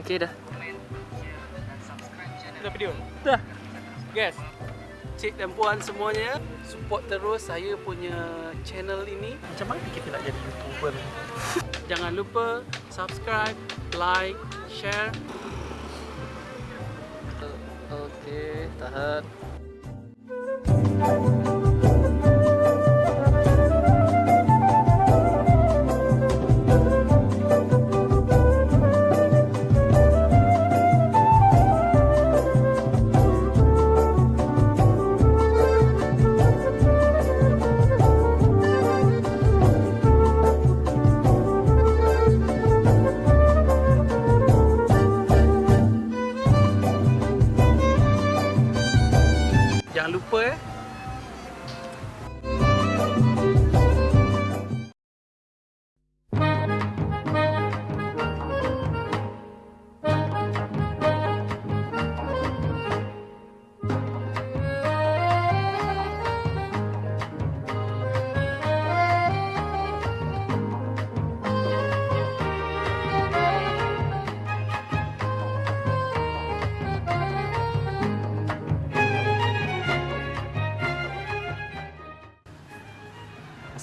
Oke dah. Udah video? Dah. Guys, cik dan puan semuanya, support terus saya punya channel ini. Macam mana kita nak jadi YouTuber? Jangan lupa subscribe, like, share. Okey, tahan.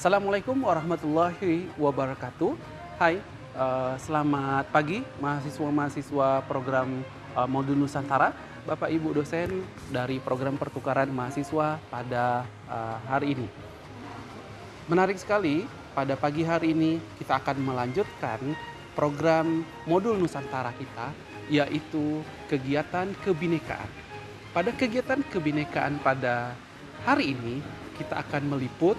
Assalamualaikum warahmatullahi wabarakatuh. Hai, uh, selamat pagi mahasiswa-mahasiswa program uh, Modul Nusantara, Bapak Ibu dosen dari program pertukaran mahasiswa pada uh, hari ini. Menarik sekali, pada pagi hari ini kita akan melanjutkan program Modul Nusantara kita, yaitu kegiatan kebinekaan. Pada kegiatan kebinekaan pada hari ini, kita akan meliput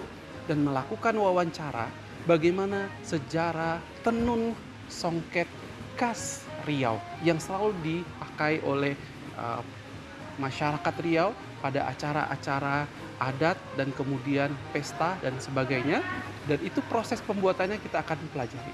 dan melakukan wawancara bagaimana sejarah tenun songket khas Riau yang selalu dipakai oleh uh, masyarakat Riau pada acara-acara adat dan kemudian pesta dan sebagainya. Dan itu proses pembuatannya kita akan pelajari.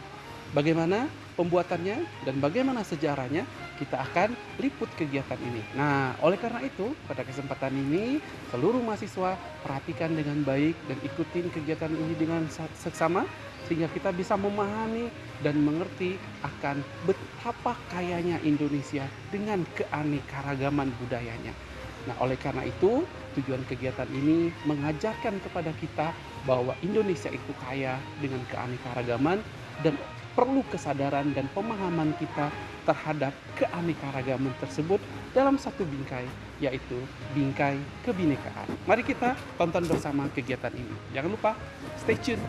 Bagaimana pembuatannya dan bagaimana sejarahnya kita akan liput kegiatan ini. Nah, oleh karena itu, pada kesempatan ini seluruh mahasiswa perhatikan dengan baik dan ikutin kegiatan ini dengan seksama sehingga kita bisa memahami dan mengerti akan betapa kayanya Indonesia dengan keanekaragaman budayanya. Nah, oleh karena itu, tujuan kegiatan ini mengajarkan kepada kita bahwa Indonesia itu kaya dengan keanekaragaman dan perlu kesadaran dan pemahaman kita terhadap keanekaragaman tersebut dalam satu bingkai, yaitu bingkai kebinekaan. Mari kita tonton bersama kegiatan ini. Jangan lupa, stay tune.